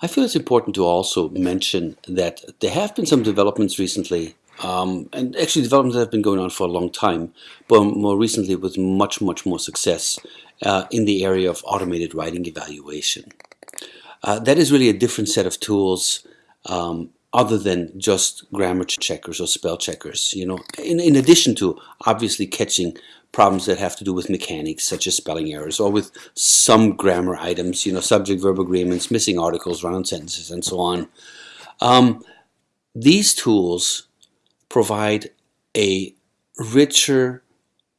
I feel it's important to also mention that there have been some developments recently, um, and actually developments that have been going on for a long time, but more recently with much, much more success uh, in the area of automated writing evaluation. Uh, that is really a different set of tools um, other than just grammar checkers or spell checkers. You know, in, in addition to obviously catching problems that have to do with mechanics, such as spelling errors, or with some grammar items, you know, subject-verb agreements, missing articles, run-on sentences, and so on. Um, these tools provide a richer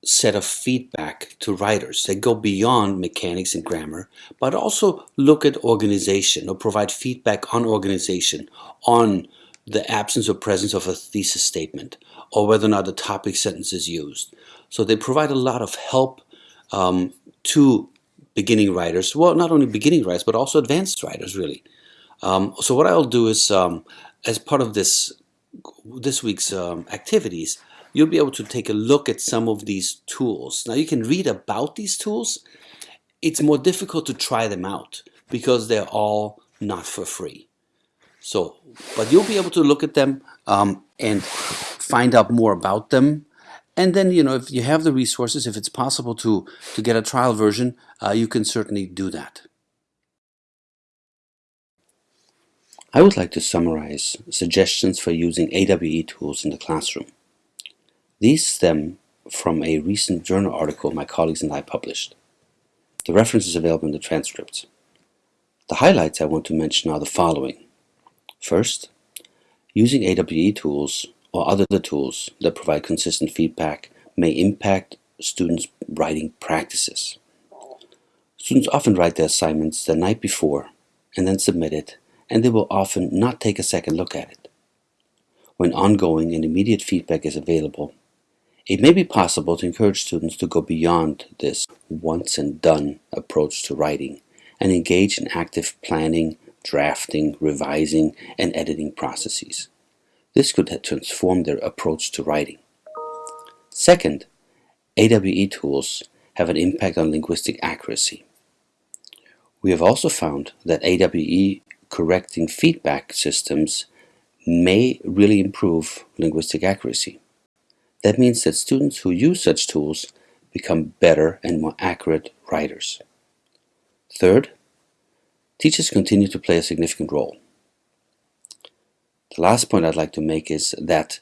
set of feedback to writers that go beyond mechanics and grammar, but also look at organization or provide feedback on organization, on the absence or presence of a thesis statement, or whether or not a topic sentence is used. So they provide a lot of help um, to beginning writers, well, not only beginning writers, but also advanced writers, really. Um, so what I'll do is, um, as part of this this week's um, activities, you'll be able to take a look at some of these tools. Now you can read about these tools. It's more difficult to try them out because they're all not for free. So, but you'll be able to look at them um, and find out more about them. And then, you know, if you have the resources, if it's possible to, to get a trial version, uh, you can certainly do that. I would like to summarize suggestions for using AWE tools in the classroom. These stem from a recent journal article my colleagues and I published. The reference is available in the transcripts. The highlights I want to mention are the following. First, using AWE tools or other tools that provide consistent feedback may impact students' writing practices. Students often write their assignments the night before and then submit it, and they will often not take a second look at it. When ongoing and immediate feedback is available, it may be possible to encourage students to go beyond this once and done approach to writing and engage in active planning, drafting, revising, and editing processes. This could transform their approach to writing. Second, AWE tools have an impact on linguistic accuracy. We have also found that AWE correcting feedback systems may really improve linguistic accuracy. That means that students who use such tools become better and more accurate writers. Third, teachers continue to play a significant role. The last point I'd like to make is that,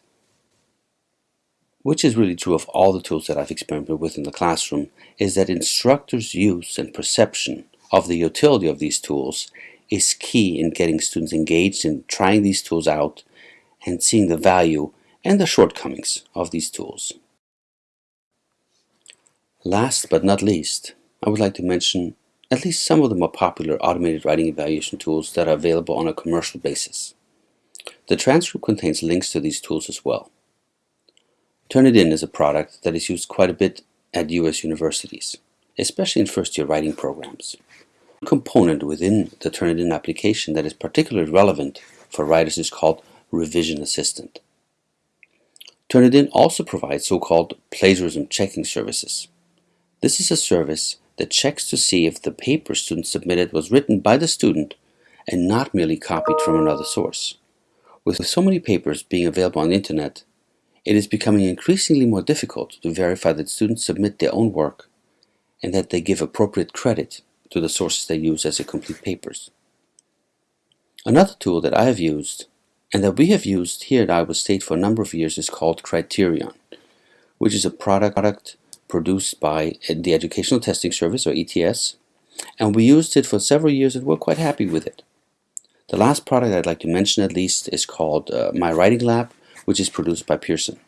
which is really true of all the tools that I've experimented with in the classroom, is that instructors' use and perception of the utility of these tools is key in getting students engaged in trying these tools out and seeing the value and the shortcomings of these tools. Last but not least, I would like to mention at least some of the more popular automated writing evaluation tools that are available on a commercial basis. The transcript contains links to these tools as well. Turnitin is a product that is used quite a bit at US universities, especially in first-year writing programs. A component within the Turnitin application that is particularly relevant for writers is called Revision Assistant. Turnitin also provides so-called plagiarism checking services. This is a service that checks to see if the paper student submitted was written by the student and not merely copied from another source. With so many papers being available on the internet, it is becoming increasingly more difficult to verify that students submit their own work and that they give appropriate credit to the sources they use as their complete papers. Another tool that I have used and that we have used here at Iowa State for a number of years is called Criterion, which is a product produced by the Educational Testing Service, or ETS, and we used it for several years and we're quite happy with it. The last product I'd like to mention at least is called uh, My Writing Lab, which is produced by Pearson.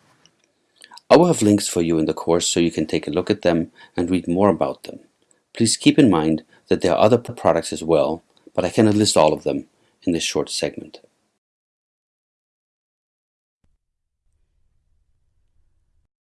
I will have links for you in the course so you can take a look at them and read more about them. Please keep in mind that there are other products as well, but I cannot list all of them in this short segment.